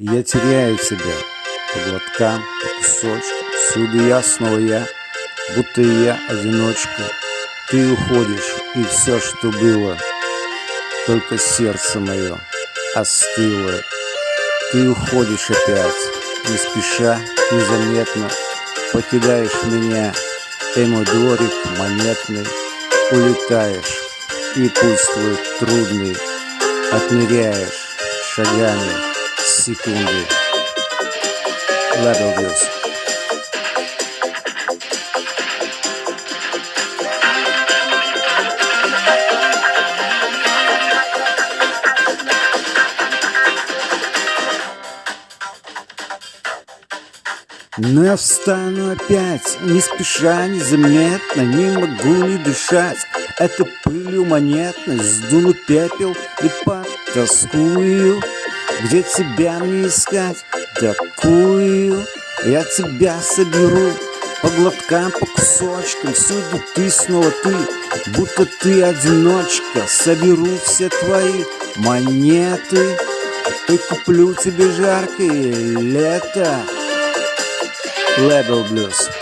Я теряю тебя по глоткам, по кусочкам. Всюду я, снова я, будто я одиночка. Ты уходишь, и все, что было Только сердце мое остыло. Ты уходишь опять, не спеша, незаметно Покидаешь меня, мой дворик монетный Улетаешь, и пусть твой трудный Отмеряешь шагами секунды. Level Views. Но встану опять, не спеша, незаметно, не могу не дышать. Это пылью монетной сдуну пепел и потаскую. Где тебя мне искать? Такую я тебя соберу По глоткам, по кусочкам Всюду ты, снова ты Будто ты одиночка Соберу все твои монеты И куплю тебе жаркое лето Level Blues.